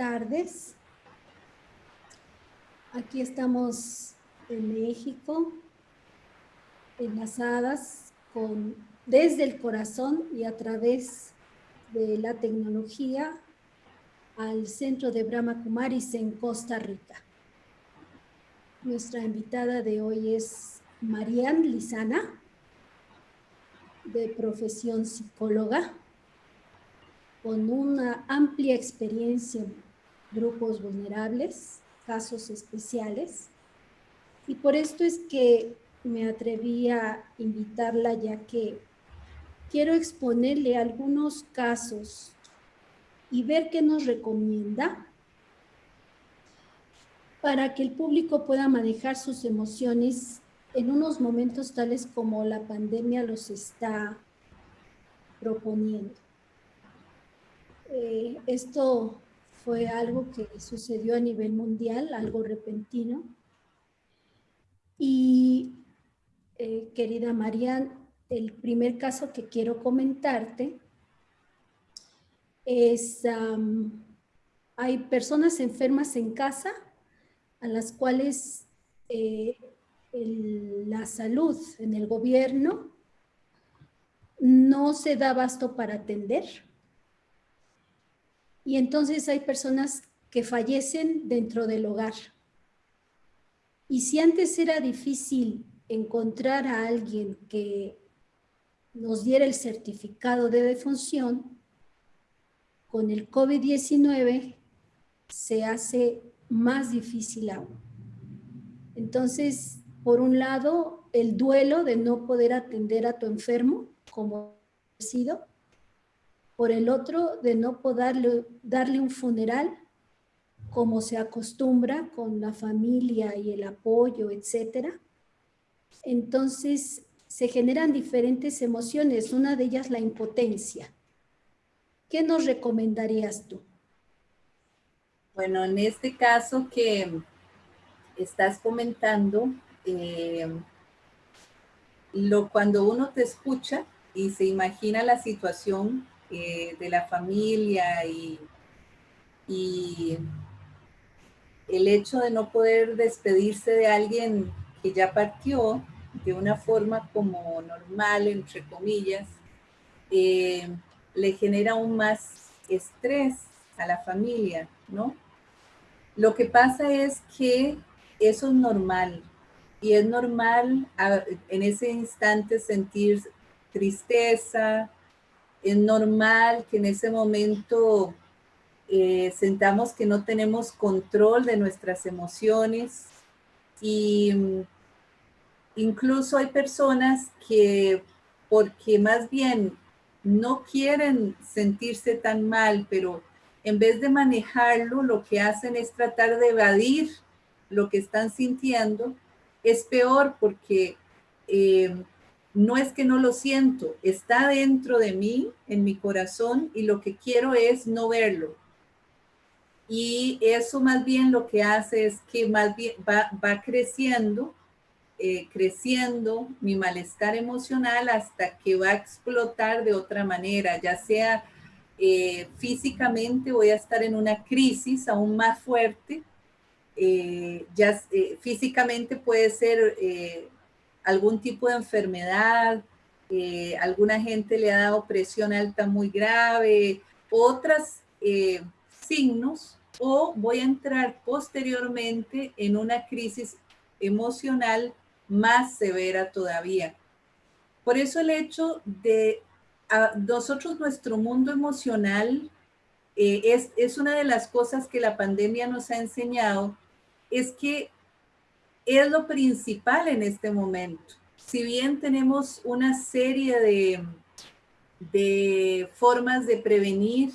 Tardes. Aquí estamos en México, enlazadas con, desde el corazón y a través de la tecnología al centro de Brahma Kumaris en Costa Rica. Nuestra invitada de hoy es Marianne Lizana, de profesión psicóloga, con una amplia experiencia en grupos vulnerables, casos especiales. Y por esto es que me atreví a invitarla ya que quiero exponerle algunos casos y ver qué nos recomienda para que el público pueda manejar sus emociones en unos momentos tales como la pandemia los está proponiendo. Eh, esto fue algo que sucedió a nivel mundial, algo repentino. Y eh, querida Marian, el primer caso que quiero comentarte es, hay personas enfermas en casa a las cuales eh, la salud en el gobierno no se da abasto para atender. Y entonces hay personas que fallecen dentro del hogar. Y si antes era difícil encontrar a alguien que nos diera el certificado de defunción, con el COVID-19 se hace más difícil aún. Entonces, por un lado, el duelo de no poder atender a tu enfermo como ha sido, por el otro, de no poder darle un funeral como se acostumbra con la familia y el apoyo, etcétera. Entonces, se generan diferentes emociones, una de ellas la impotencia. ¿Qué nos recomendarías tú? Bueno, en este caso que estás comentando, eh, lo, cuando uno te escucha y se imagina la situación eh, de la familia y, y el hecho de no poder despedirse de alguien que ya partió de una forma como normal, entre comillas, eh, le genera aún más estrés a la familia, ¿no? Lo que pasa es que eso es normal, y es normal en ese instante sentir tristeza, es normal que en ese momento eh, sentamos que no tenemos control de nuestras emociones y mm, incluso hay personas que porque más bien no quieren sentirse tan mal, pero en vez de manejarlo, lo que hacen es tratar de evadir lo que están sintiendo es peor porque eh, no es que no lo siento, está dentro de mí, en mi corazón, y lo que quiero es no verlo. Y eso más bien lo que hace es que más bien va, creciendo, eh, creciendo mi malestar emocional hasta que va a explotar de otra manera, ya sea eh, físicamente voy a estar en una crisis aún más fuerte eh, ya físicamente puede ser algún tipo de enfermedad, alguna gente le ha dado presión alta muy grave, otros signos, o voy a entrar posteriormente en una crisis emocional más severa todavía. Por eso el hecho de nosotros, nuestro mundo emocional, es, es, una de las cosas que la pandemia nos ha enseñado es que es lo principal en este momento. Si bien tenemos una serie de, de formas de prevenir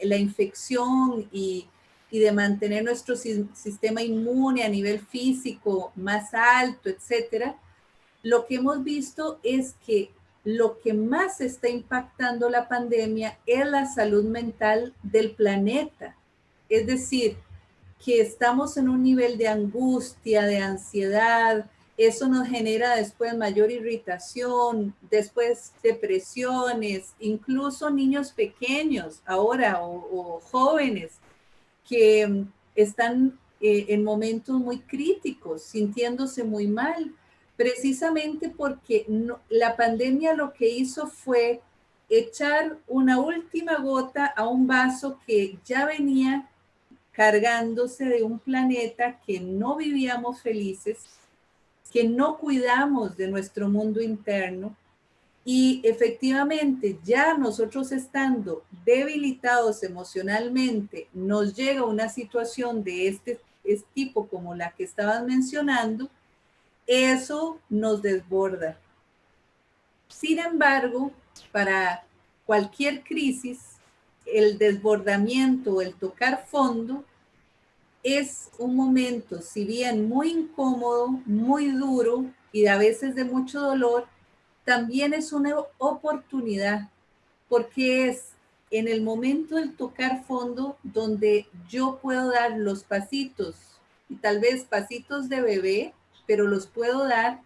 la infección y, y, de mantener nuestro sistema inmune a nivel físico más alto, etcétera, lo que hemos visto es que lo que más está impactando la pandemia es la salud mental del planeta. Es decir, que estamos en un nivel de angustia, de ansiedad, eso nos genera después mayor irritación, después depresiones, incluso niños pequeños ahora o, jóvenes que están eh, en momentos muy críticos, sintiéndose muy mal, precisamente porque la pandemia lo que hizo fue echar una última gota a un vaso que ya venía cargándose de un planeta que no vivíamos felices que no cuidamos de nuestro mundo interno y efectivamente ya nosotros estando debilitados emocionalmente, nos llega una situación de este, este tipo como la que estaban mencionando, eso nos desborda. Sin embargo, para cualquier crisis, el desbordamiento, el tocar fondo, es un momento, si bien muy incómodo, muy duro y a veces de mucho dolor, también es una oportunidad, porque es en el momento del tocar fondo donde yo puedo dar los pasitos, y tal vez pasitos de bebé, pero los puedo dar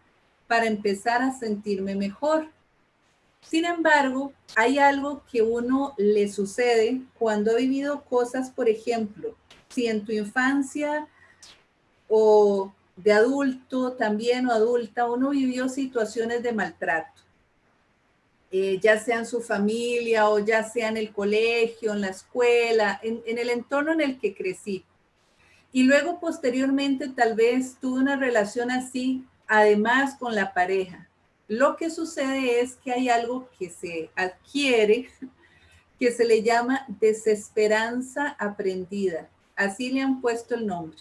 para empezar a sentirme mejor. Sin embargo, hay algo que uno le sucede cuando ha vivido cosas, por ejemplo, si en tu infancia o de adulto también o adulta, uno vivió situaciones de maltrato, eh, ya sea en su familia o ya sea en el colegio, en la escuela, en, en el entorno en el que crecí. Y luego posteriormente tal vez tuve una relación así, además con la pareja. Lo que sucede es que hay algo que se adquiere que se le llama desesperanza aprendida. Así le han puesto el nombre.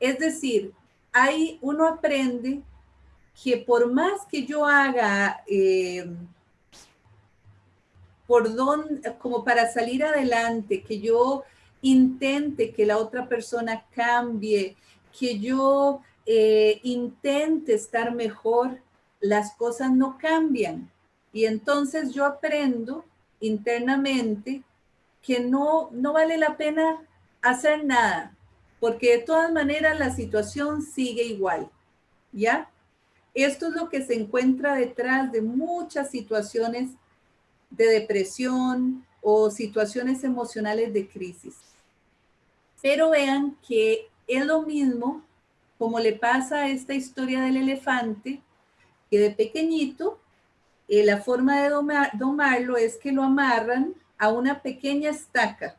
Es decir, ahí uno aprende que por más que yo haga eh, por don, como para salir adelante, que yo intente que la otra persona cambie, que yo eh, intente estar mejor, las cosas no cambian. Y entonces yo aprendo internamente que no, no vale la pena hacer nada, porque de todas maneras la situación sigue igual, ¿ya? Esto es lo que se encuentra detrás de muchas situaciones de depresión o situaciones emocionales de crisis. Pero vean que es lo mismo como le pasa a esta historia del elefante, que de pequeñito, eh, la forma de domarlo es que lo amarran a una pequeña estaca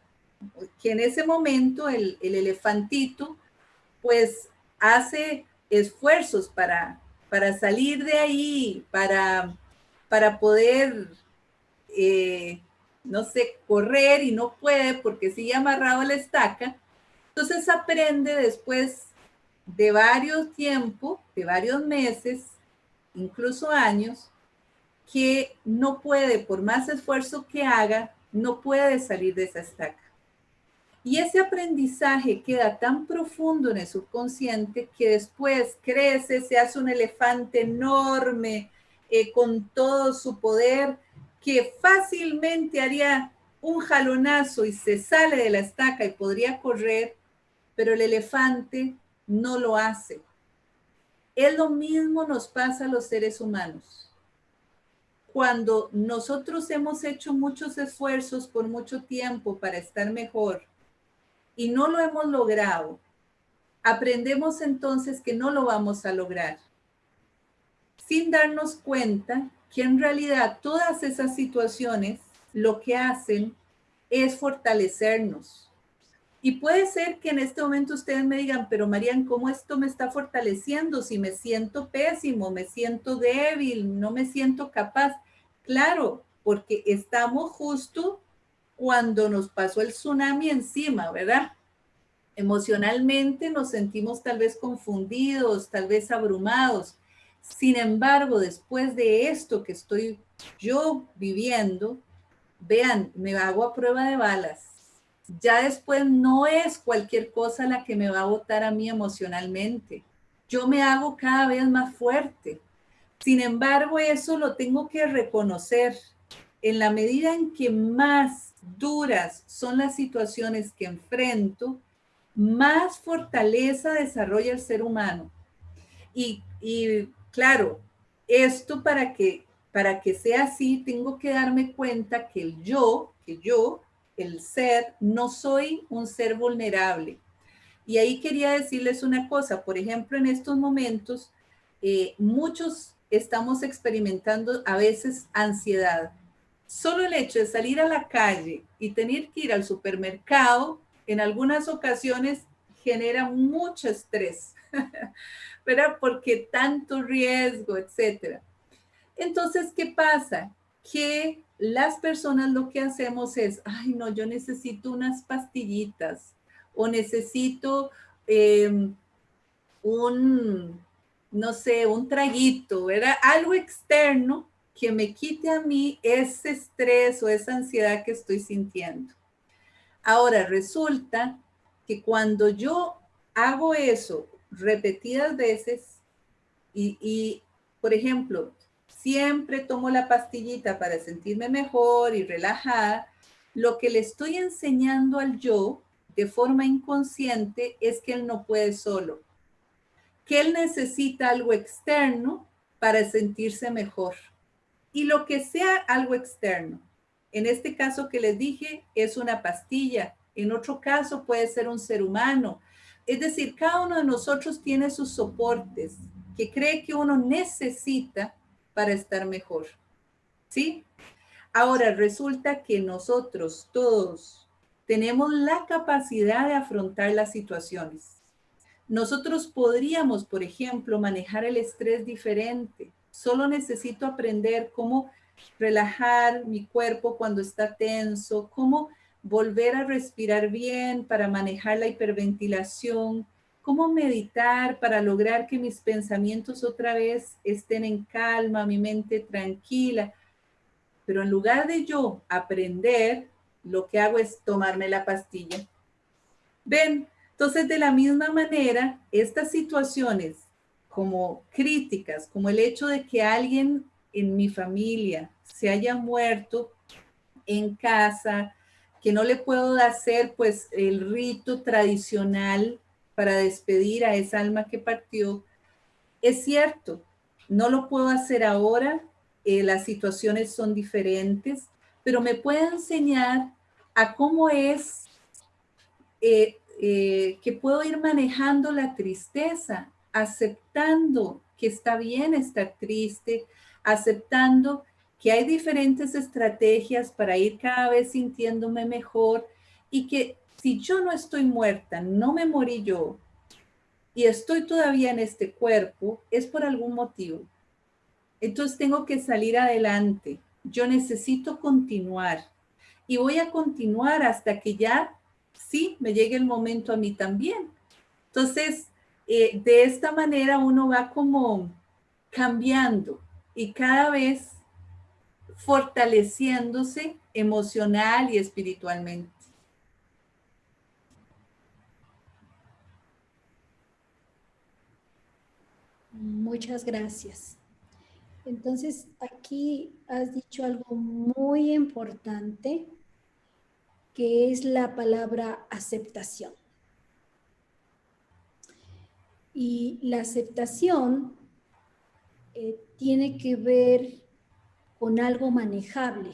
que en ese momento el, elefantito pues hace esfuerzos para, para salir de ahí, para, para poder, eh, no sé, correr y no puede porque sigue amarrado a la estaca. Entonces aprende después de varios tiempos, de varios meses, incluso años, que no puede, por más esfuerzo que haga, no puede salir de esa estaca. Y ese aprendizaje queda tan profundo en el subconsciente que después crece, se hace un elefante enorme eh, con todo su poder que fácilmente haría un jalonazo y se sale de la estaca y podría correr, pero el elefante no lo hace. Es lo mismo nos pasa a los seres humanos. Cuando nosotros hemos hecho muchos esfuerzos por mucho tiempo para estar mejor, y no lo hemos logrado, aprendemos entonces que no lo vamos a lograr, sin darnos cuenta que en realidad todas esas situaciones lo que hacen es fortalecernos. Y puede ser que en este momento ustedes me digan, pero Marian, ¿cómo esto me está fortaleciendo? Si me siento pésimo, me siento débil, no me siento capaz. Claro, porque estamos justo cuando nos pasó el tsunami encima, ¿verdad? Emocionalmente nos sentimos tal vez confundidos, tal vez abrumados. Sin embargo, después de esto que estoy yo viviendo, vean, me hago a prueba de balas. Ya después no es cualquier cosa la que me va a botar a mí emocionalmente. Yo me hago cada vez más fuerte. Sin embargo, eso lo tengo que reconocer. En la medida en que más duras son las situaciones que enfrento, más fortaleza desarrolla el ser humano. Y y claro, esto para que, para que sea así, tengo que darme cuenta que el yo, que yo, el ser, no soy un ser vulnerable. Y ahí quería decirles una cosa, por ejemplo, en estos momentos, eh, muchos estamos experimentando a veces ansiedad. Solo el hecho de salir a la calle y tener que ir al supermercado, en algunas ocasiones genera mucho estrés, ¿verdad? Porque tanto riesgo, etcétera. Entonces, ¿qué pasa? Que las personas lo que hacemos es, ay, no, yo necesito unas pastillitas o necesito em, un, no sé, un traguito, ¿verdad? Algo externo que me quite a mí ese estrés o esa ansiedad que estoy sintiendo. Ahora, resulta que cuando yo hago eso repetidas veces y, y, por ejemplo, siempre tomo la pastillita para sentirme mejor y relajada, lo que le estoy enseñando al yo de forma inconsciente es que él no puede solo, que él necesita algo externo para sentirse mejor. Y lo que sea algo externo, en este caso que les dije, es una pastilla, en otro caso puede ser un ser humano. Es decir, cada uno de nosotros tiene sus soportes que cree que uno necesita para estar mejor. ¿Sí? Ahora resulta que nosotros todos tenemos la capacidad de afrontar las situaciones. Nosotros podríamos, por ejemplo, manejar el estrés diferente. Solo necesito aprender cómo relajar mi cuerpo cuando está tenso, cómo volver a respirar bien para manejar la hiperventilación, cómo meditar para lograr que mis pensamientos otra vez estén en calma, mi mente tranquila. Pero en lugar de yo aprender, lo que hago es tomarme la pastilla. Ven, entonces, de la misma manera, estas situaciones como críticas, como el hecho de que alguien en mi familia se haya muerto en casa, que no le puedo hacer pues el rito tradicional para despedir a esa alma que partió, es cierto, no lo puedo hacer ahora, eh, las situaciones son diferentes, pero me puede enseñar a cómo es eh, eh, que puedo ir manejando la tristeza, aceptando que está bien estar triste, aceptando que hay diferentes estrategias para ir cada vez sintiéndome mejor y que si yo no estoy muerta, no me morí yo y estoy todavía en este cuerpo, es por algún motivo. Entonces tengo que salir adelante. Yo necesito continuar y voy a continuar hasta que ya sí, me llegue el momento a mí también. Entonces, eh, de esta manera uno va como cambiando y cada vez fortaleciéndose emocional y espiritualmente. Muchas gracias. Entonces, aquí has dicho algo muy importante que es la palabra aceptación. Y la aceptación eh, tiene que ver con algo manejable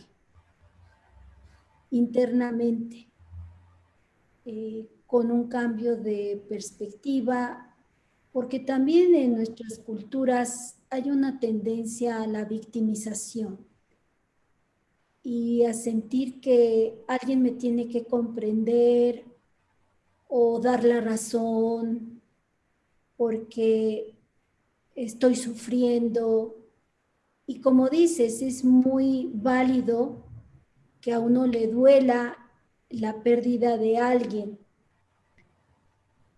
internamente, eh, con un cambio de perspectiva, porque también en nuestras culturas hay una tendencia a la victimización y a sentir que alguien me tiene que comprender o dar la razón porque estoy sufriendo. Y como dices, es muy válido que a uno le duela la pérdida de alguien.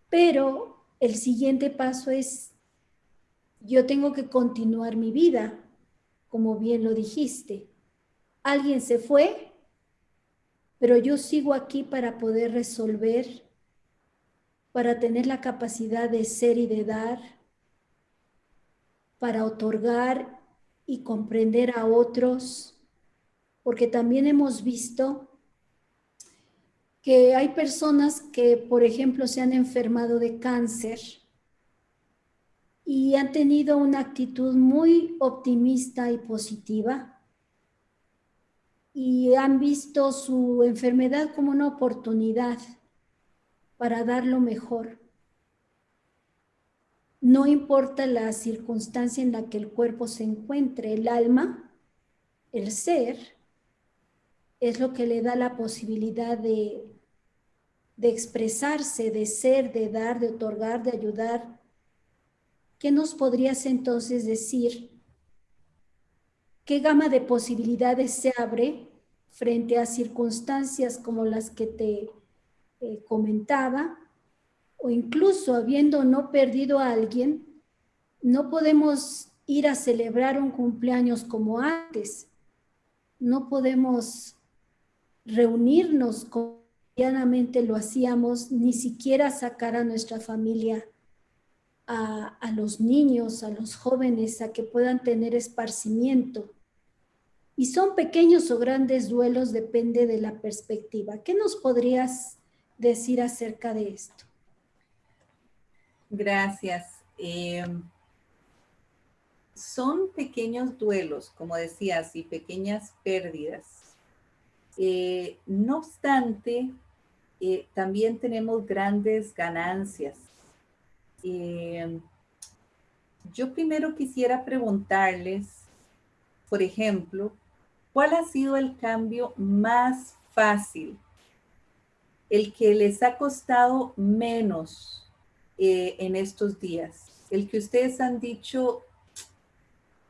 Pero el siguiente paso es, yo tengo que continuar mi vida, como bien lo dijiste. Alguien se fue, pero yo sigo aquí para poder resolver, para tener la capacidad de ser y de dar, para otorgar y comprender a otros, porque también hemos visto que hay personas que, por ejemplo, se han enfermado de cáncer y han tenido una actitud muy optimista y positiva y han visto su enfermedad como una oportunidad para dar lo mejor. No importa la circunstancia en la que el cuerpo se encuentre, el alma, el ser, es lo que le da la posibilidad de, de expresarse, de ser, de dar, de otorgar, de ayudar. ¿Qué nos podrías entonces decir? ¿Qué gama de posibilidades se abre frente a circunstancias como las que te eh, comentaba? O incluso habiendo no perdido a alguien, no podemos ir a celebrar un cumpleaños como antes. No podemos reunirnos lo hacíamos, ni siquiera sacar a nuestra familia, a, a los niños, a los jóvenes, a que puedan tener esparcimiento. Y son pequeños o grandes duelos, depende de la perspectiva. ¿Qué nos podrías decir acerca de esto? Gracias. Eh, son pequeños duelos, como decías, y pequeñas pérdidas eh, no obstante, eh, también tenemos grandes ganancias. Eh, yo primero quisiera preguntarles, por ejemplo, ¿cuál ha sido el cambio más fácil? El que les ha costado menos en estos días. El que ustedes han dicho,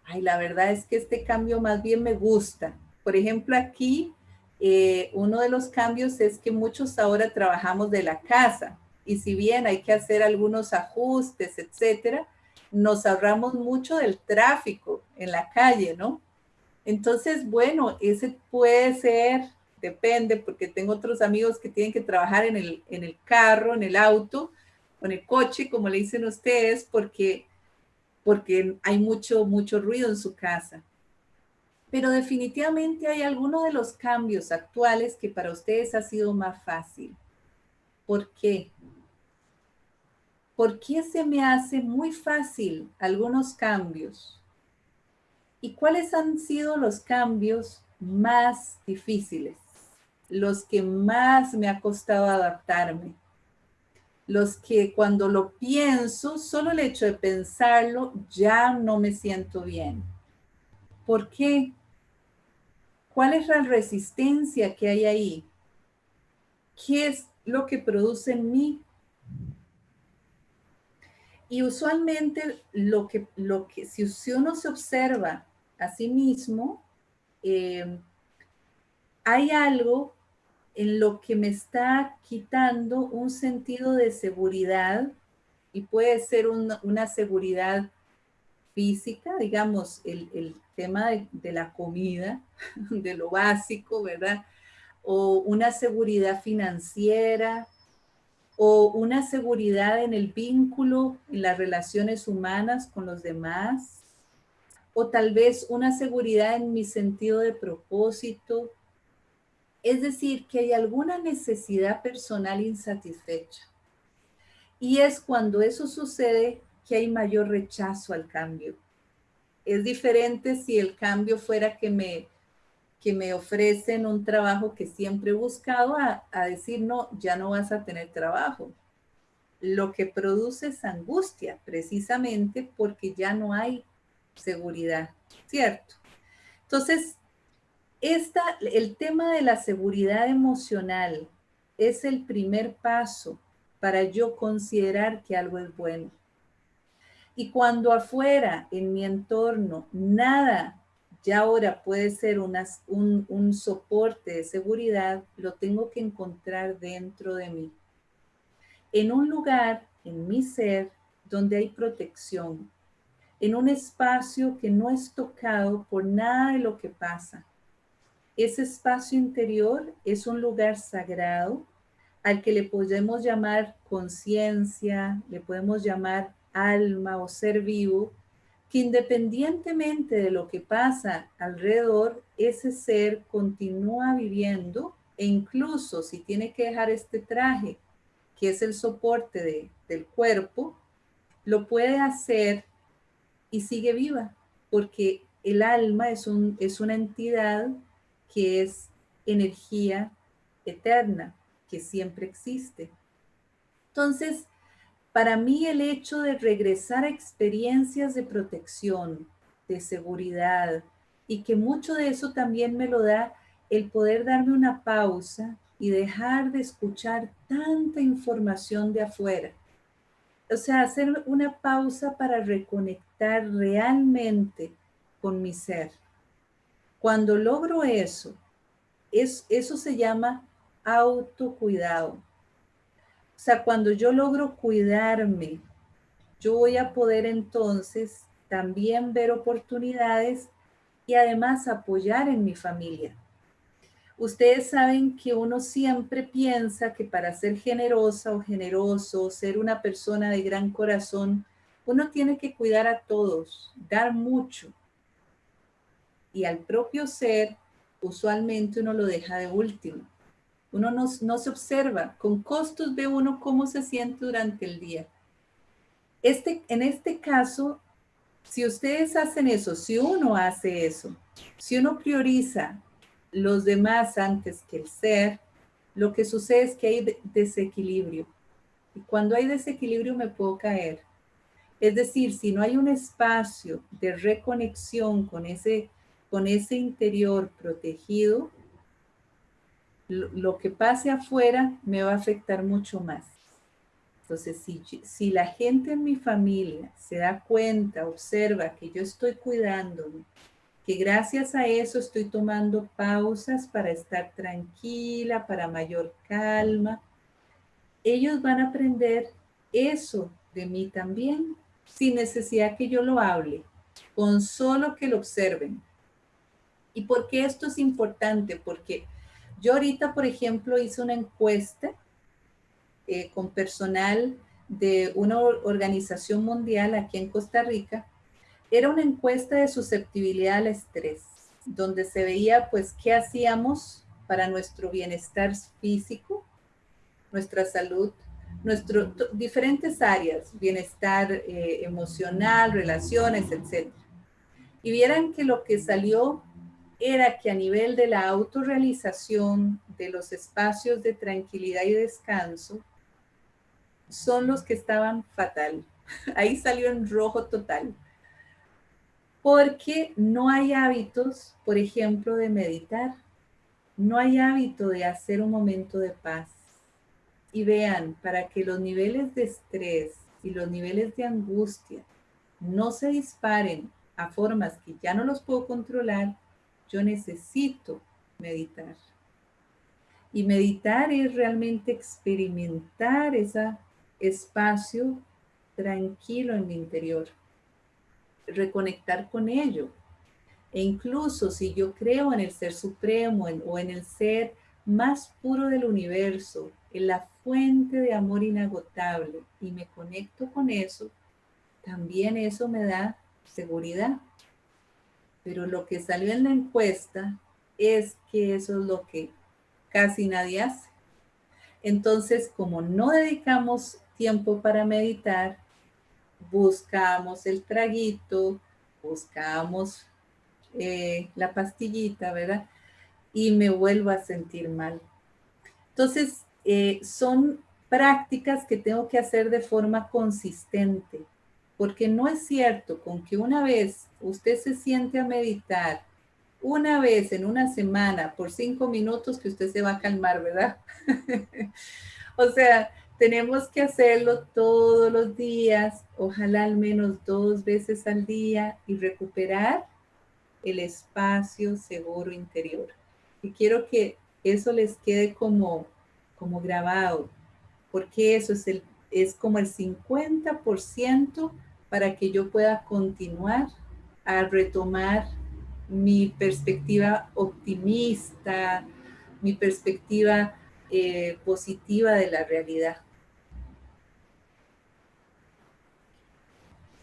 ay, la verdad es que este cambio más bien me gusta. Por ejemplo, aquí eh, uno de los cambios es que muchos ahora trabajamos de la casa y si bien hay que hacer algunos ajustes, etcétera, nos ahorramos mucho del tráfico en la calle, ¿no? Entonces, bueno, ese puede ser, depende, porque tengo otros amigos que tienen que trabajar en el, en el carro, en el auto, o en el coche, como le dicen ustedes, porque, porque hay mucho, mucho ruido en su casa. Pero definitivamente hay algunos de los cambios actuales que para ustedes ha sido más fácil. ¿Por qué? ¿Por qué se me hace muy fácil algunos cambios? ¿Y cuáles han sido los cambios más difíciles? Los que más me ha costado adaptarme. Los que cuando lo pienso, solo el hecho de pensarlo, ya no me siento bien. ¿Por qué? ¿Cuál es la resistencia que hay ahí? ¿Qué es lo que produce en mí? Y usualmente lo que, lo que si, uno se observa a sí mismo, eh, hay algo en lo que me está quitando un sentido de seguridad y puede ser una seguridad física, digamos, el, tema de, la comida, de lo básico, ¿verdad? O una seguridad financiera, o una seguridad en el vínculo, en las relaciones humanas con los demás, o tal vez una seguridad en mi sentido de propósito. Es decir, que hay alguna necesidad personal insatisfecha. Y es cuando eso sucede que hay mayor rechazo al cambio. Es diferente si el cambio fuera que me, que me ofrecen un trabajo que siempre he buscado a, a decir, no, ya no vas a tener trabajo. Lo que produce es angustia, precisamente porque ya no hay seguridad, ¿cierto? Entonces, esta, el tema de la seguridad emocional es el primer paso para yo considerar que algo es bueno. Y cuando afuera, en mi entorno, nada ya ahora puede ser un, un soporte de seguridad, lo tengo que encontrar dentro de mí. En un lugar, en mi ser, donde hay protección, en un espacio que no es tocado por nada de lo que pasa. Ese espacio interior es un lugar sagrado al que le podemos llamar conciencia, le podemos llamar alma o ser vivo, que independientemente de lo que pasa alrededor, ese ser continúa viviendo e incluso si tiene que dejar este traje, que es el soporte del cuerpo, lo puede hacer y sigue viva, porque el alma es, un, es una entidad que es energía eterna, que siempre existe. Entonces, para mí el hecho de regresar a experiencias de protección, de seguridad, y que mucho de eso también me lo da el poder darme una pausa y dejar de escuchar tanta información de afuera. O sea, hacer una pausa para reconectar realmente con mi ser. Cuando logro eso, es, eso se llama autocuidado. O sea, cuando yo logro cuidarme, yo voy a poder entonces también ver oportunidades y además apoyar en mi familia. Ustedes saben que uno siempre piensa que para ser generosa o generoso, ser una persona de gran corazón, uno tiene que cuidar a todos, dar mucho. Y al propio ser, usualmente uno lo deja de último. Uno no, se observa. Con costos ve uno cómo se siente durante el día. Este, en este caso, si ustedes hacen eso, si uno hace eso, si uno prioriza los demás antes que el ser, lo que sucede es que hay desequilibrio. Y cuando hay desequilibrio me puedo caer. Es decir, si no hay un espacio de reconexión con ese, con ese interior protegido, lo, que pase afuera me va a afectar mucho más. Entonces, si, si la gente en mi familia se da cuenta, observa que yo estoy cuidándome, que gracias a eso estoy tomando pausas para estar tranquila, para mayor calma, ellos van a aprender eso de mí también, sin necesidad que yo lo hable, con solo que lo observen. ¿Y por qué esto es importante? Porque yo ahorita, por ejemplo, hice una encuesta eh, con personal de una organización mundial aquí en Costa Rica. Era una encuesta de susceptibilidad al estrés, donde se veía pues qué hacíamos para nuestro bienestar físico, nuestra salud, nuestro, diferentes áreas, bienestar eh, emocional, relaciones, etc. Y vieran que lo que salió era que a nivel de la autorrealización de los espacios de tranquilidad y descanso, son los que estaban fatal. Ahí salió en rojo total. Porque no hay hábitos, por ejemplo, de meditar. No hay hábito de hacer un momento de paz. Y vean, para que los niveles de estrés y los niveles de angustia no se disparen a formas que ya no los puedo controlar, yo necesito meditar. Y meditar es realmente experimentar ese espacio tranquilo en mi interior, reconectar con ello. E incluso si yo creo en el ser supremo o en el ser más puro del universo, en la fuente de amor inagotable, y me conecto con eso, también eso me da seguridad pero lo que salió en la encuesta es que eso es lo que casi nadie hace. Entonces, como no dedicamos tiempo para meditar, buscamos el traguito, buscamos eh, la pastillita, ¿verdad? Y me vuelvo a sentir mal. Entonces, eh, son prácticas que tengo que hacer de forma consistente porque no es cierto con que una vez usted se siente a meditar, una vez en una semana por cinco minutos que usted se va a calmar, ¿verdad? o sea, tenemos que hacerlo todos los días, ojalá al menos dos veces al día y recuperar el espacio seguro interior. Y quiero que eso les quede como, como grabado, porque eso es, el, es como el 50% para que yo pueda continuar a retomar mi perspectiva optimista, mi perspectiva eh, positiva de la realidad.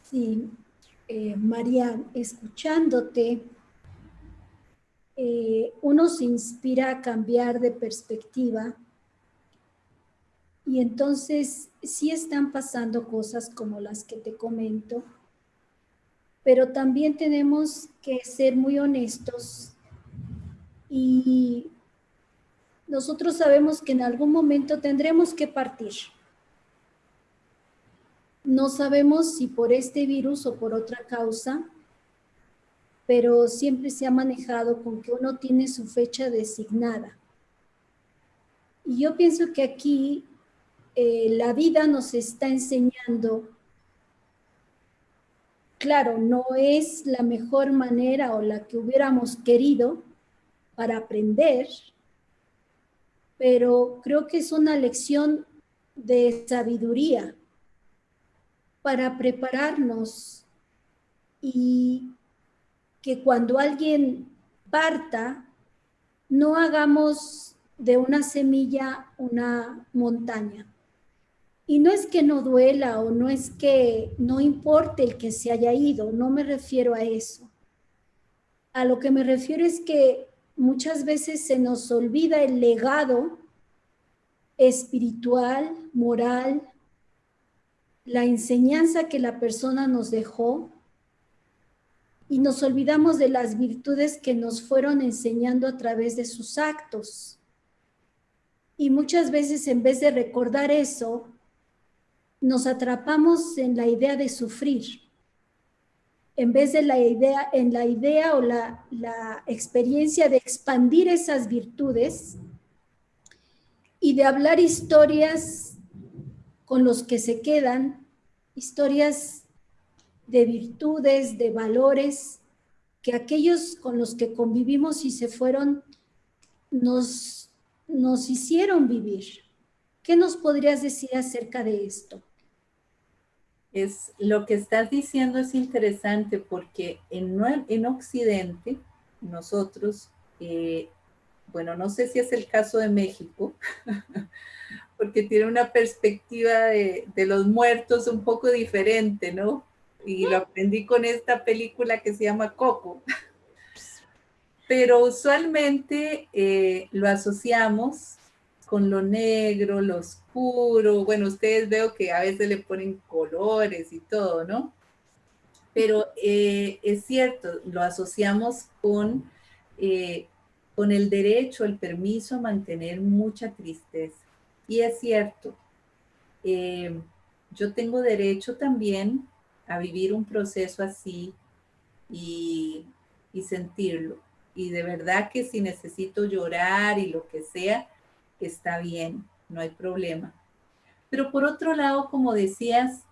Sí, eh, María, escuchándote, eh, uno se inspira a cambiar de perspectiva y entonces sí están pasando cosas como las que te comento, pero también tenemos que ser muy honestos y nosotros sabemos que en algún momento tendremos que partir. No sabemos si por este virus o por otra causa, pero siempre se ha manejado con que uno tiene su fecha designada. Y yo pienso que aquí eh, la vida nos está enseñando, claro, no es la mejor manera o la que hubiéramos querido para aprender, pero creo que es una lección de sabiduría para prepararnos y que cuando alguien parta, no hagamos de una semilla una montaña. Y no es que no duela o no es que no importe el que se haya ido, no me refiero a eso. A lo que me refiero es que muchas veces se nos olvida el legado espiritual, moral, la enseñanza que la persona nos dejó y nos olvidamos de las virtudes que nos fueron enseñando a través de sus actos. Y muchas veces en vez de recordar eso, nos atrapamos en la idea de sufrir en vez de la idea, en la idea o la, la experiencia de expandir esas virtudes y de hablar historias con los que se quedan, historias de virtudes, de valores, que aquellos con los que convivimos y se fueron nos, nos hicieron vivir. ¿Qué nos podrías decir acerca de esto? es lo que estás diciendo es interesante porque en, en Occidente nosotros, eh, bueno, no sé si es el caso de México, porque tiene una perspectiva de, de, los muertos un poco diferente, ¿no? Y lo aprendí con esta película que se llama Coco. Pero usualmente eh, lo asociamos con lo negro, lo oscuro. Bueno, ustedes veo que a veces le ponen colores y todo, ¿no? Pero eh, es cierto, lo asociamos con, eh, con el derecho, el permiso a mantener mucha tristeza. Y es cierto, eh, yo tengo derecho también a vivir un proceso así y, y sentirlo. Y de verdad que si necesito llorar y lo que sea, está bien, no hay problema. Pero por otro lado, como decías,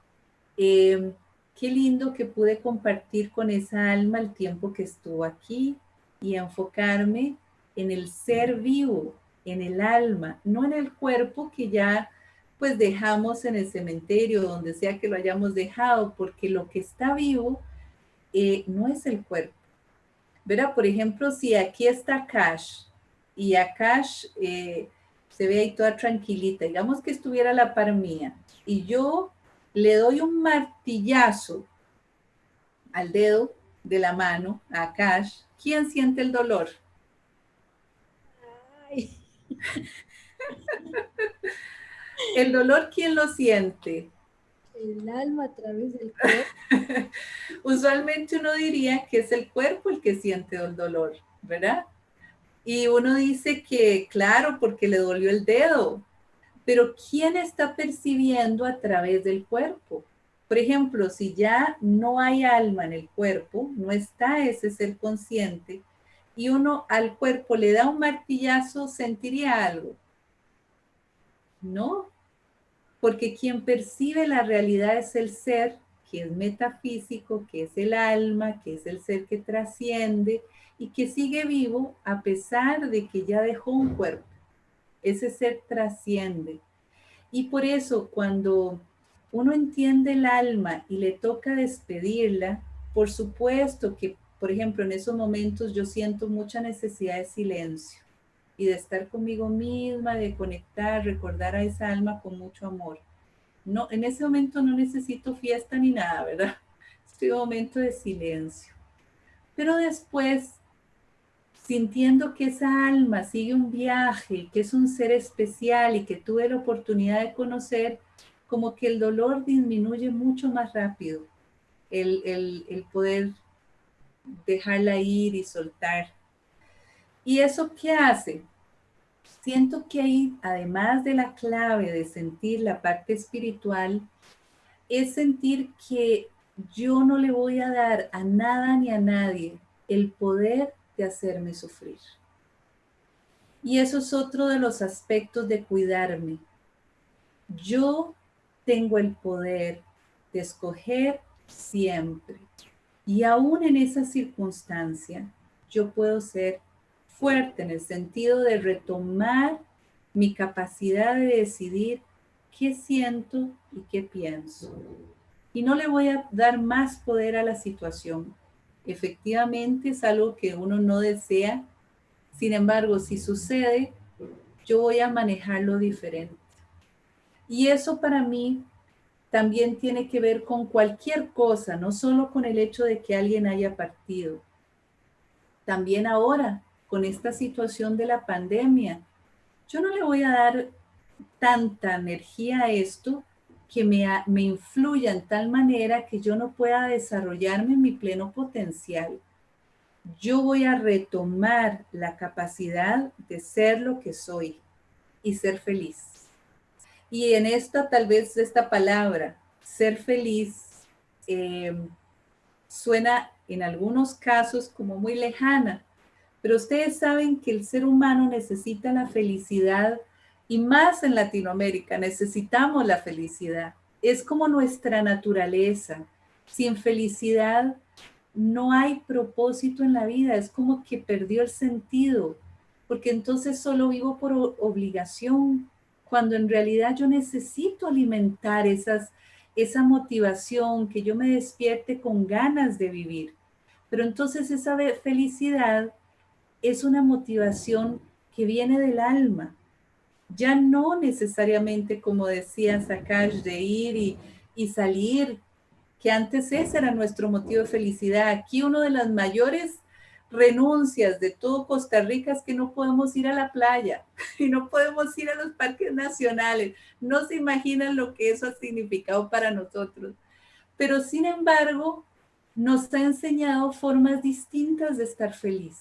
eh, qué lindo que pude compartir con esa alma el tiempo que estuvo aquí y enfocarme en el ser vivo, en el alma, no en el cuerpo que ya pues dejamos en el cementerio, donde sea que lo hayamos dejado, porque lo que está vivo eh, no es el cuerpo. Verá, por ejemplo, si aquí está Cash y a Cash eh, se ve ahí toda tranquilita, digamos que estuviera a la par mía, y yo le doy un martillazo al dedo de la mano, a Cash, ¿quién siente el dolor? el dolor, ¿quién lo siente? El alma a través del cuerpo. Usualmente uno diría que es el cuerpo el que siente el dolor, ¿verdad? Y uno dice que, claro, porque le dolió el dedo, pero ¿quién está percibiendo a través del cuerpo? Por ejemplo, si ya no hay alma en el cuerpo, no está ese ser consciente, y uno al cuerpo le da un martillazo, sentiría algo. No, porque quien percibe la realidad es el ser, que es metafísico, que es el alma, que es el ser que trasciende, y que sigue vivo a pesar de que ya dejó un cuerpo. Ese ser trasciende. Y por eso cuando uno entiende el alma y le toca despedirla, por supuesto que, por ejemplo, en esos momentos yo siento mucha necesidad de silencio y de estar conmigo misma, de conectar, recordar a esa alma con mucho amor. No, en ese momento no necesito fiesta ni nada, ¿verdad? Estoy en un momento de silencio. Pero después sintiendo que esa alma sigue un viaje, que es un ser especial y que tuve la oportunidad de conocer, como que el dolor disminuye mucho más rápido. el, el poder dejarla ir y soltar. ¿Y eso qué hace? Siento que ahí, además de la clave de sentir la parte espiritual, es sentir que yo no le voy a dar a nada ni a nadie el poder de hacerme sufrir. Y eso es otro de los aspectos de cuidarme. Yo tengo el poder de escoger siempre. Y aún en esa circunstancia, yo puedo ser fuerte en el sentido de retomar mi capacidad de decidir qué siento y qué pienso. Y no le voy a dar más poder a la situación. Efectivamente es algo que uno no desea. Sin embargo, si sucede, yo voy a manejarlo diferente. Y eso para mí también tiene que ver con cualquier cosa, no solo con el hecho de que alguien haya partido. También ahora, con esta situación de la pandemia, yo no le voy a dar tanta energía a esto que me, me influya en tal manera que yo no pueda desarrollarme en mi pleno potencial. Yo voy a retomar la capacidad de ser lo que soy y ser feliz. Y en esta, tal vez esta palabra, ser feliz, em, suena en algunos casos como muy lejana, pero ustedes saben que el ser humano necesita la felicidad y más en Latinoamérica necesitamos la felicidad. Es como nuestra naturaleza. Sin felicidad no hay propósito en la vida, es como que perdió el sentido, porque entonces solo vivo por obligación, cuando en realidad yo necesito alimentar esas, esa motivación, que yo me despierte con ganas de vivir. Pero entonces esa felicidad es una motivación que viene del alma, ya no necesariamente, como decía Sakash, de ir y, y salir, que antes ese era nuestro motivo de felicidad. Aquí uno de las mayores renuncias de todo Costa Rica es que no podemos ir a la playa y no podemos ir a los parques nacionales. No se imaginan lo que eso ha significado para nosotros. Pero sin embargo, nos ha enseñado formas distintas de estar feliz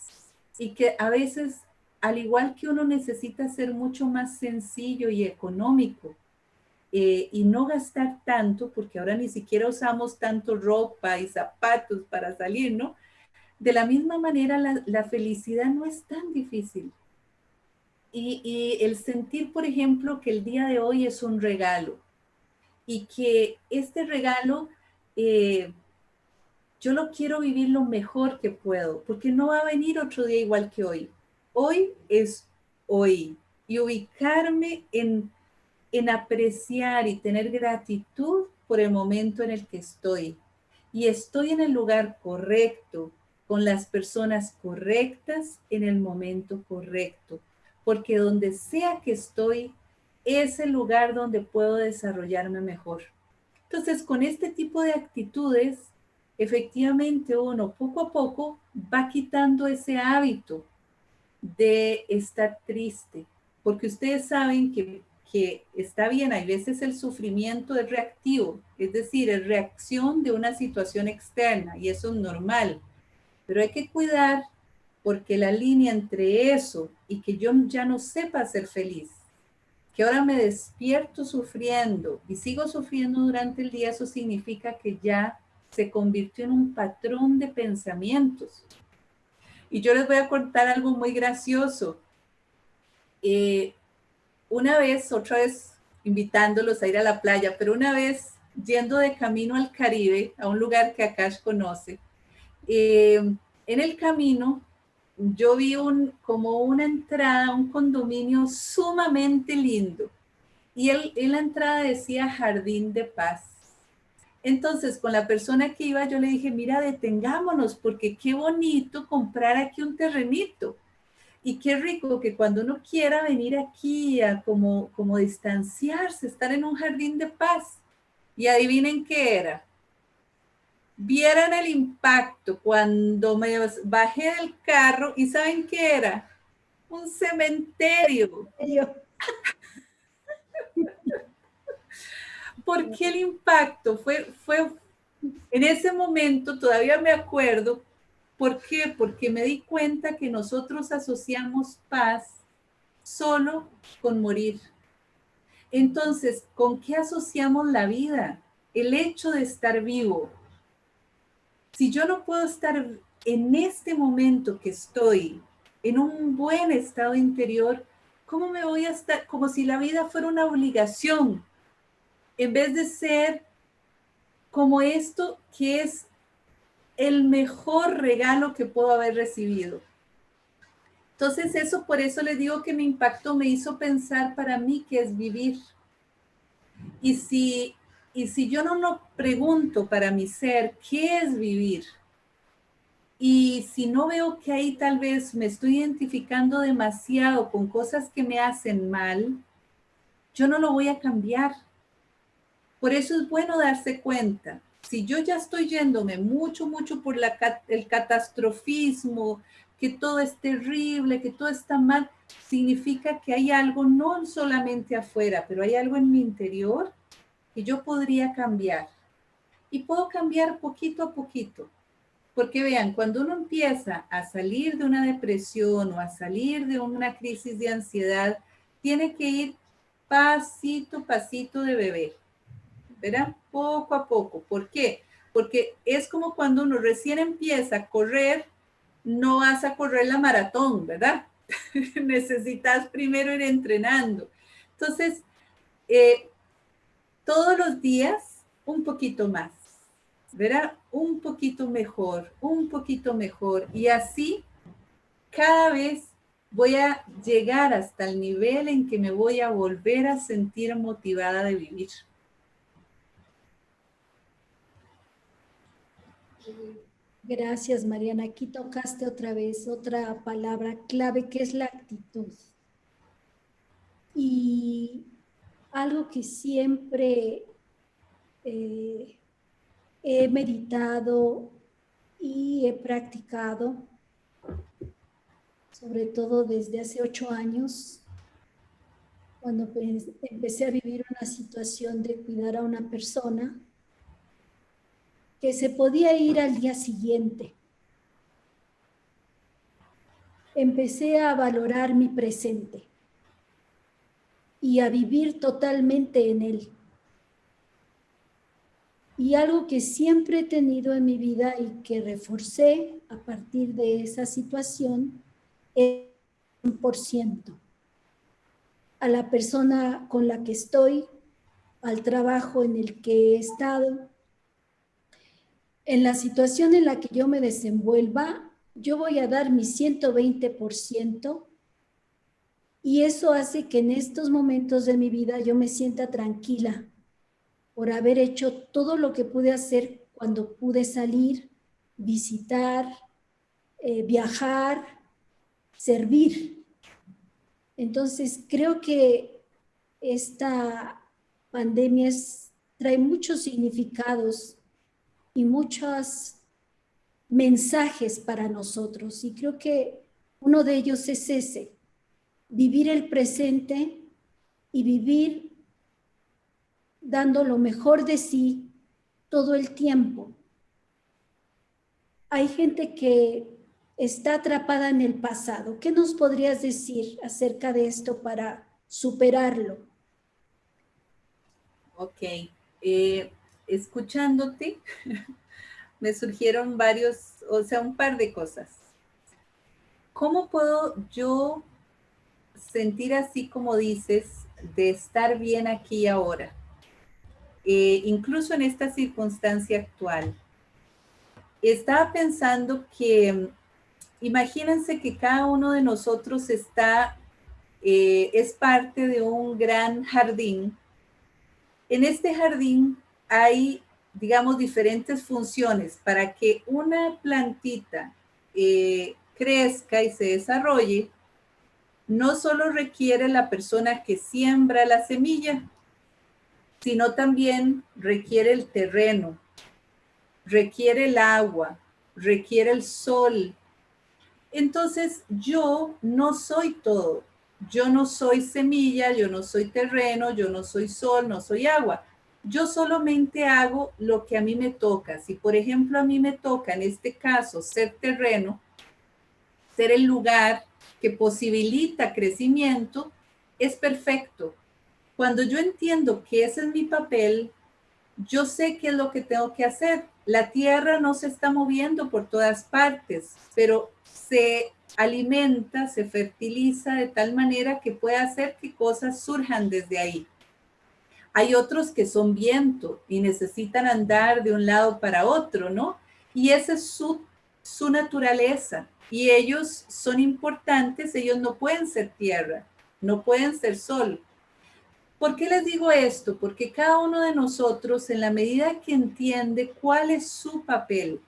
y que a veces, al igual que uno necesita ser mucho más sencillo y económico eh, y no gastar tanto, porque ahora ni siquiera usamos tanto ropa y zapatos para salir, ¿no? De la misma manera, la, felicidad no es tan difícil. Y, el sentir, por ejemplo, que el día de hoy es un regalo y que este regalo eh, yo lo quiero vivir lo mejor que puedo, porque no va a venir otro día igual que hoy. Hoy es hoy. Y ubicarme en, en apreciar y tener gratitud por el momento en el que estoy. Y estoy en el lugar correcto, con las personas correctas en el momento correcto, porque donde sea que estoy es el lugar donde puedo desarrollarme mejor. Entonces, con este tipo de actitudes, efectivamente uno poco a poco va quitando ese hábito de estar triste, porque ustedes saben que, que está bien, hay veces el sufrimiento es reactivo, es decir, es reacción de una situación externa y eso es normal pero hay que cuidar porque la línea entre eso y que yo ya no sepa ser feliz, que ahora me despierto sufriendo y sigo sufriendo durante el día, eso significa que ya se convirtió en un patrón de pensamientos. Y yo les voy a contar algo muy gracioso. Eh, una vez, otra vez invitándolos a ir a la playa, pero una vez yendo de camino al Caribe, a un lugar que Akash conoce, eh, en el camino yo vi como una entrada, un condominio sumamente lindo. Y en la entrada decía Jardín de Paz. Entonces, con la persona que iba, yo le dije, mira, detengámonos, porque qué bonito comprar aquí un terrenito. Y qué rico que cuando uno quiera venir aquí a como, como distanciarse, estar en un jardín de paz. Y adivinen qué era vieran el impacto cuando me bajé del carro y ¿saben qué era? Un cementerio. ¿Por qué el impacto? Fue, fue En ese momento todavía me acuerdo, ¿por qué? Porque me di cuenta que nosotros asociamos paz solo con morir. Entonces, ¿con qué asociamos la vida? El hecho de estar vivo. Si yo no puedo estar en este momento que estoy en un buen estado interior, ¿cómo me voy a estar? Como si la vida fuera una obligación, en vez de ser como esto que es el mejor regalo que puedo haber recibido. Entonces eso, por eso le digo que me impactó, me hizo pensar para mí que es vivir. Y si, y si yo no lo pregunto para mi ser, ¿qué es vivir? Y si no veo que ahí tal vez me estoy identificando demasiado con cosas que me hacen mal, yo no lo voy a cambiar. Por eso es bueno darse cuenta. Si yo ya estoy yéndome mucho, mucho por el catastrofismo, que todo es terrible, que todo está mal, significa que hay algo no solamente afuera, pero hay algo en mi interior que yo podría cambiar. Y puedo cambiar poquito a poquito. Porque vean, cuando uno empieza a salir de una depresión o a salir de una crisis de ansiedad, tiene que ir pasito, pasito de bebé. ¿Verdad? Poco a poco. ¿Por qué? Porque es como cuando uno recién empieza a correr, no vas a correr la maratón, ¿verdad? Necesitas primero ir entrenando. Entonces, eh, todos los días un poquito más verá un poquito mejor, un poquito mejor. Y así cada vez voy a llegar hasta el nivel en que me voy a volver a sentir motivada de vivir. Gracias, Mariana. Aquí tocaste otra vez otra palabra clave que es la actitud. Y algo que siempre eh, he meditado y he practicado, sobre todo desde hace ocho años, cuando empecé a vivir una situación de cuidar a una persona que se podía ir al día siguiente. Empecé a valorar mi presente y a vivir totalmente en él. Y algo que siempre he tenido en mi vida y que reforcé a partir de esa situación es un por ciento a la persona con la que estoy, al trabajo en el que he estado. En la situación en la que yo me desenvuelva, yo voy a dar mi 120% y eso hace que en estos momentos de mi vida yo me sienta tranquila, por haber hecho todo lo que pude hacer cuando pude salir, visitar, eh, viajar, servir. Entonces, creo que esta pandemia trae muchos significados y muchos mensajes para nosotros. Y creo que uno de ellos es ese, vivir el presente y vivir dando lo mejor de sí todo el tiempo. Hay gente que está atrapada en el pasado. ¿Qué nos podrías decir acerca de esto para superarlo? Ok, eh, escuchándote, me surgieron varios, o sea, un par de cosas. ¿Cómo puedo yo sentir así como dices, de estar bien aquí ahora? Eh, incluso en esta circunstancia actual. Estaba pensando que, imagínense que cada uno de nosotros está, eh, es parte de un gran jardín. En este jardín hay, digamos, diferentes funciones para que una plantita eh, crezca y se desarrolle. No solo requiere la persona que siembra la semilla, sino también requiere el terreno, requiere el agua, requiere el sol. Entonces yo no soy todo. Yo no soy semilla, yo no soy terreno, yo no soy sol, no soy agua. Yo solamente hago lo que a mí me toca. Si por ejemplo a mí me toca en este caso ser terreno, ser el lugar que posibilita crecimiento, es perfecto. Cuando yo entiendo que ese es mi papel, yo sé qué es lo que tengo que hacer. La tierra no se está moviendo por todas partes, pero se alimenta, se fertiliza de tal manera que puede hacer que cosas surjan desde ahí. Hay otros que son viento y necesitan andar de un lado para otro, ¿no? Y esa es su, su naturaleza. Y ellos son importantes, ellos no pueden ser tierra, no pueden ser sol. ¿Por qué les digo esto? Porque cada uno de nosotros, en la medida que entiende cuál es su papel,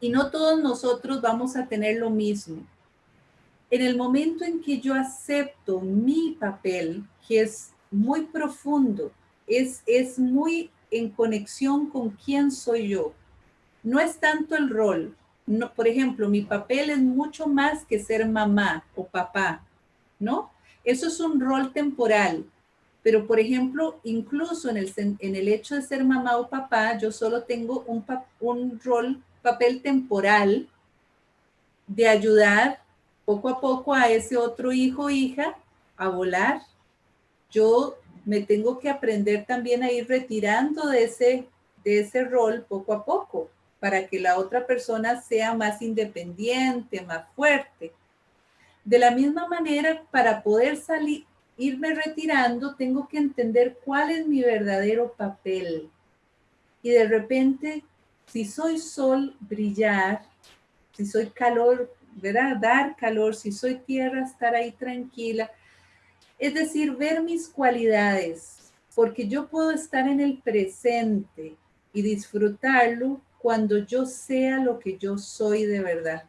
y no todos nosotros vamos a tener lo mismo. En el momento en que yo acepto mi papel, que es muy profundo, es, es muy en conexión con quién soy yo. No es tanto el rol. No, por ejemplo, mi papel es mucho más que ser mamá o papá, ¿no? Eso es un rol temporal. Pero, por ejemplo, incluso en el, en el hecho de ser mamá o papá, yo solo tengo un, un rol papel temporal de ayudar poco a poco a ese otro hijo o hija a volar. Yo me tengo que aprender también a ir retirando de ese, de ese rol poco a poco para que la otra persona sea más independiente, más fuerte. De la misma manera, para poder salir, irme retirando, tengo que entender cuál es mi verdadero papel. Y de repente si soy sol, brillar, si soy calor, ¿verdad? Dar calor, si soy tierra, estar ahí tranquila. Es decir, ver mis cualidades, porque yo puedo estar en el presente y disfrutarlo cuando yo sea lo que yo soy de verdad.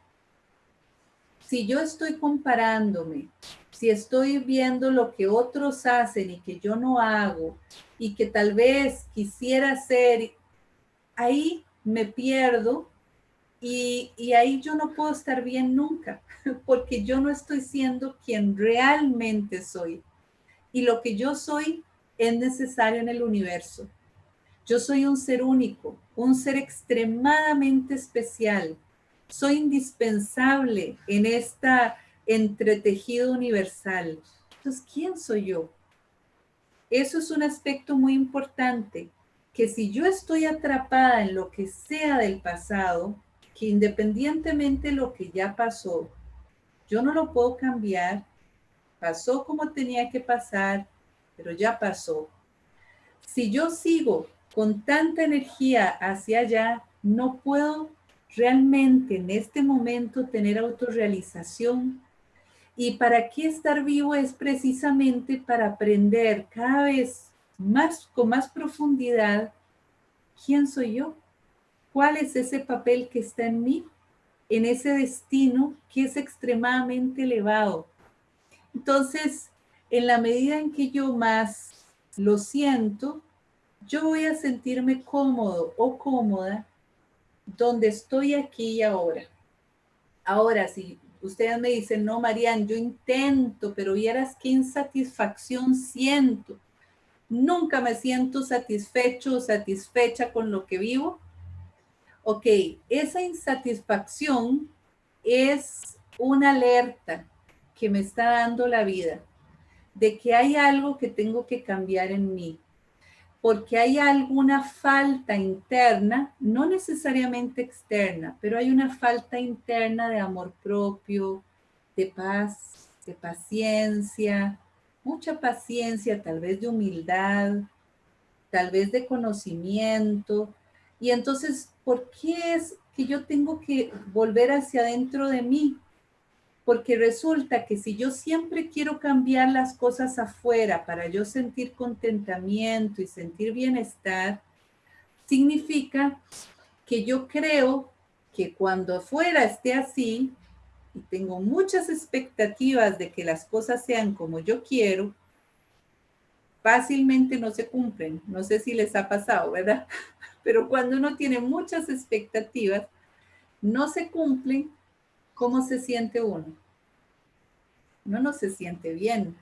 Si yo estoy comparándome, si estoy viendo lo que otros hacen y que yo no hago y que tal vez quisiera hacer, ahí me pierdo y, ahí yo no puedo estar bien nunca, porque yo no estoy siendo quien realmente soy. Y lo que yo soy es necesario en el universo. Yo soy un ser único, un ser extremadamente especial. Soy indispensable en esta entretejido universal. Entonces, ¿quién soy yo? Eso es un aspecto muy importante que si yo estoy atrapada en lo que sea del pasado, que independientemente de lo que ya pasó, yo no lo puedo cambiar, pasó como tenía que pasar, pero ya pasó. Si yo sigo con tanta energía hacia allá, no puedo realmente en este momento tener autorrealización. Y para qué estar vivo es precisamente para aprender cada vez más, con más profundidad, ¿quién soy yo? ¿Cuál es ese papel que está en mí? En ese destino que es extremadamente elevado. Entonces, en la medida en que yo más lo siento, yo voy a sentirme cómodo o cómoda donde estoy aquí y ahora. Ahora, si ustedes me dicen, no, Marian, yo intento, pero vieras qué insatisfacción siento nunca me siento satisfecho o satisfecha con lo que vivo. Ok, esa insatisfacción es una alerta que me está dando la vida de que hay algo que tengo que cambiar en mí, porque hay alguna falta interna, no necesariamente externa, pero hay una falta interna de amor propio, de paz, de paciencia, mucha paciencia, tal vez de humildad, tal vez de conocimiento. Y entonces, ¿por qué es que yo tengo que volver hacia adentro de mí? Porque resulta que si yo siempre quiero cambiar las cosas afuera para yo sentir contentamiento y sentir bienestar, significa que yo creo que cuando afuera esté así, y tengo muchas expectativas de que las cosas sean como yo quiero, fácilmente no se cumplen. No sé si les ha pasado, ¿verdad? Pero cuando uno tiene muchas expectativas, no se cumplen, ¿cómo se siente uno? Uno no se siente bien.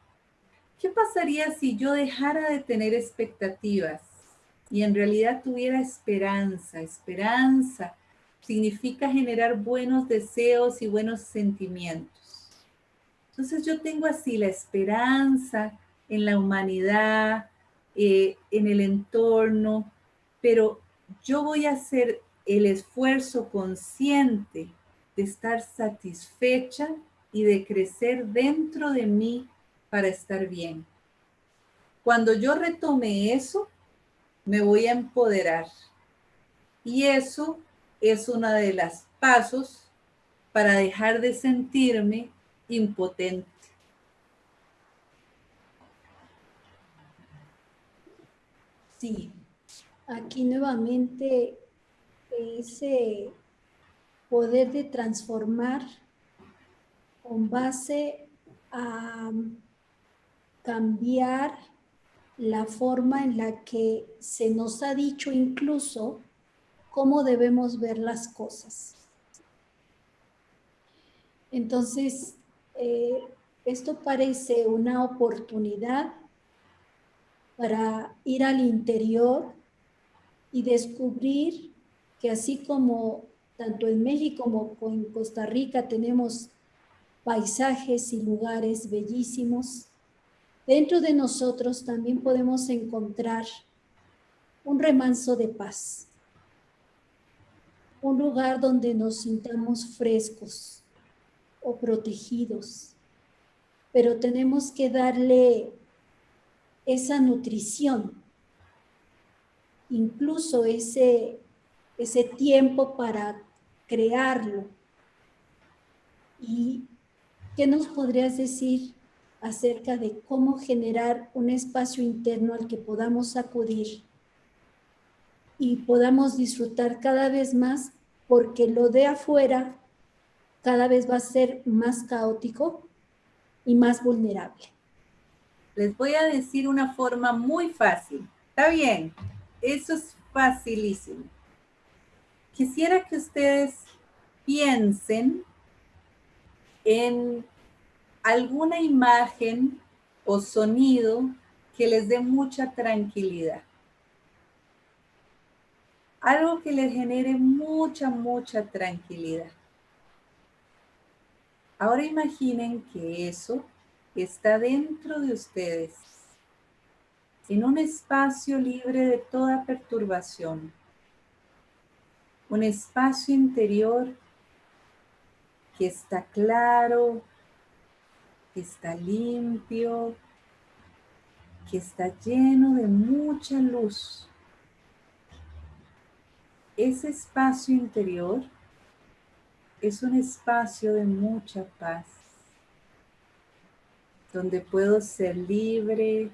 ¿Qué pasaría si yo dejara de tener expectativas? y en realidad tuviera esperanza. Esperanza significa generar buenos deseos y buenos sentimientos. Entonces yo tengo así la esperanza en la humanidad, eh, en el entorno, pero yo voy a hacer el esfuerzo consciente de estar satisfecha y de crecer dentro de mí para estar bien. Cuando yo retome eso, me voy a empoderar. Y eso es uno de los pasos para dejar de sentirme impotente. Sí, aquí nuevamente ese poder de transformar con base a cambiar la forma en la que se nos ha dicho incluso cómo debemos ver las cosas. Entonces, eh, esto parece una oportunidad para ir al interior y descubrir que así como tanto en México como en Costa Rica tenemos paisajes y lugares bellísimos, dentro de nosotros también podemos encontrar un remanso de paz, un lugar donde nos sintamos frescos o protegidos, pero tenemos que darle esa nutrición, incluso ese, ese tiempo para crearlo. ¿Y qué nos podrías decir acerca de cómo generar un espacio interno al que podamos acudir y podamos disfrutar cada vez más porque lo de afuera cada vez va a ser más caótico y más vulnerable. Les voy a decir una forma muy fácil. Está bien, eso es facilísimo. Quisiera que ustedes piensen en alguna imagen o sonido que les dé mucha tranquilidad. Algo que les genere mucha, mucha tranquilidad. Ahora imaginen que eso está dentro de ustedes, en un espacio libre de toda perturbación, un espacio interior que está claro, que está limpio, que está lleno de mucha luz. Ese espacio interior es un espacio de mucha paz, donde puedo ser libre,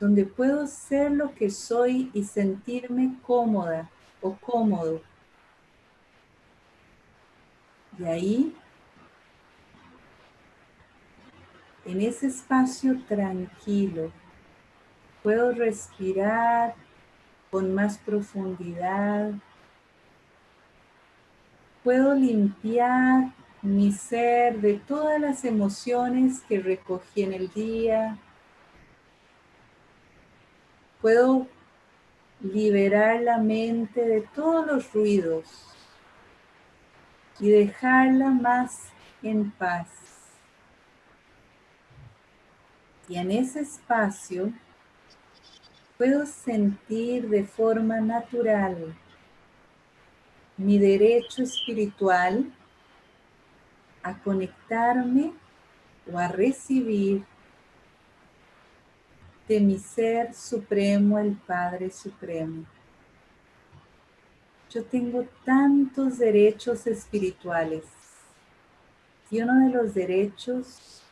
donde puedo ser lo que soy y sentirme cómoda o cómodo. Y ahí en ese espacio tranquilo, puedo respirar con más profundidad, puedo limpiar mi ser de todas las emociones que recogí en el día, puedo liberar la mente de todos los ruidos y dejarla más en paz. Y en ese espacio puedo sentir de forma natural mi derecho espiritual a conectarme o a recibir de mi ser supremo, el Padre Supremo. Yo tengo tantos derechos espirituales y uno de los derechos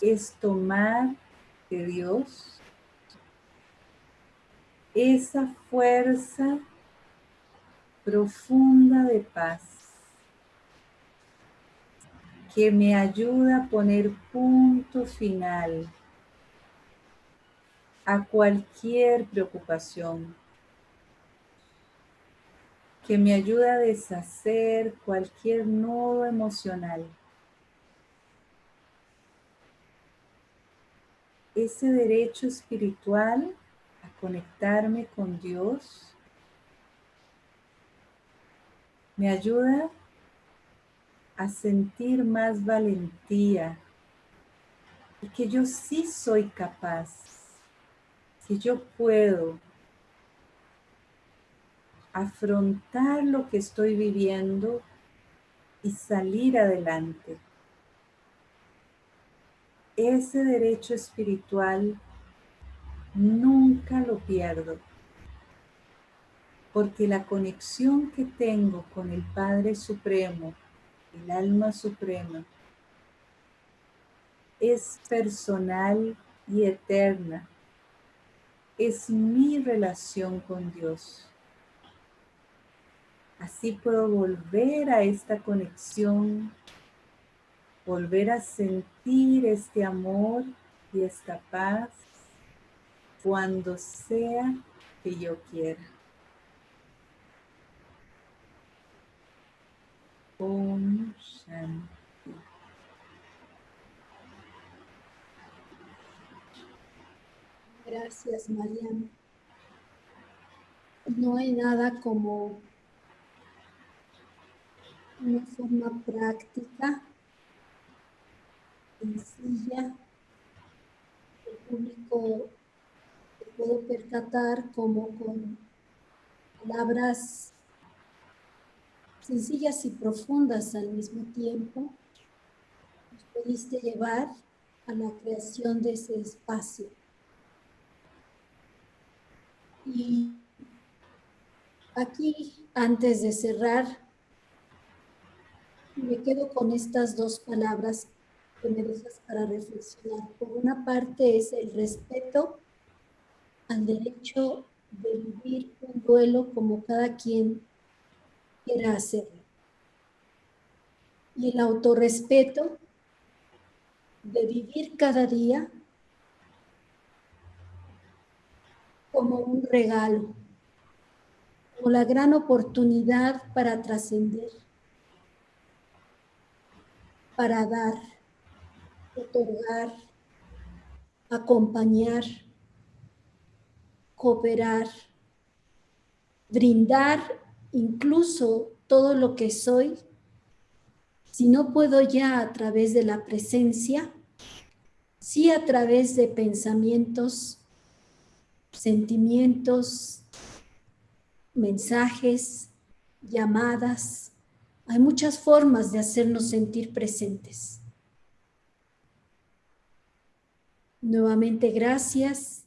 es tomar de Dios esa fuerza profunda de paz que me ayuda a poner punto final a cualquier preocupación, que me ayuda a deshacer cualquier nudo emocional. Ese derecho espiritual a conectarme con Dios me ayuda a sentir más valentía y que yo sí soy capaz, que yo puedo afrontar lo que estoy viviendo y salir adelante. Ese derecho espiritual nunca lo pierdo, porque la conexión que tengo con el Padre Supremo, el alma suprema, es personal y eterna. Es mi relación con Dios. Así puedo volver a esta conexión, volver a sentir este amor y esta paz cuando sea que yo quiera. Gracias, Mariana. No hay nada como una forma práctica, sencilla, el público se puede percatar como con palabras sencillas y profundas al mismo tiempo, nos pudiste llevar a la creación de ese espacio. Y aquí, antes de cerrar, me quedo con estas dos palabras que me para reflexionar. Por una parte es el respeto al derecho de vivir un duelo como cada quien quiera. Y el autorrespeto de vivir cada día como un regalo, como la gran oportunidad para trascender para dar, otorgar, acompañar, cooperar, brindar incluso todo lo que soy, si no puedo ya a través de la presencia, sí a través de pensamientos, sentimientos, mensajes, llamadas, hay muchas formas de hacernos sentir presentes. Nuevamente, gracias.